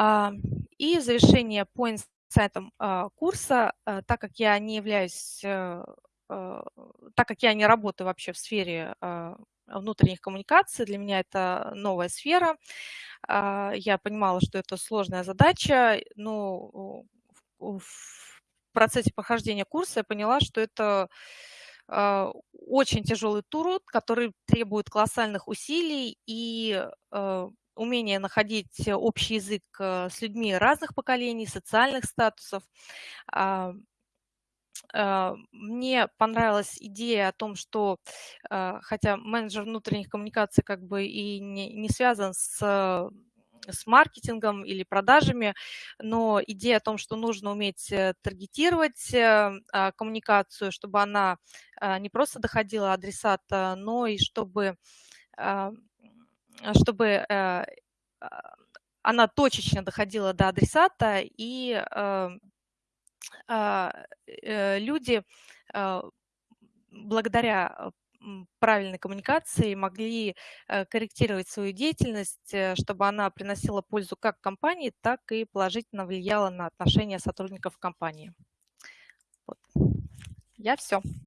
А, и завершение по инсайтам а, курса, а, так как я не являюсь, э, так как я не работаю вообще в сфере внутренних коммуникаций, для меня это новая сфера, я понимала, что это сложная задача, но в процессе прохождения курса я поняла, что это очень тяжелый труд, который требует колоссальных усилий и умение находить общий язык э, с людьми разных поколений, социальных статусов. А, а, мне понравилась идея о том, что, а, хотя менеджер внутренних коммуникаций как бы и не, не связан с с маркетингом или продажами, но идея о том, что нужно уметь э, таргетировать э, коммуникацию, чтобы она не просто доходила адресата, но и чтобы чтобы э, а, она точечно доходила до адресата, и эм, а, э, люди а, благодаря правильной коммуникации могли э, корректировать свою деятельность, чтобы она приносила пользу как компании, так и положительно влияла на отношения сотрудников компании. Вот. Я все.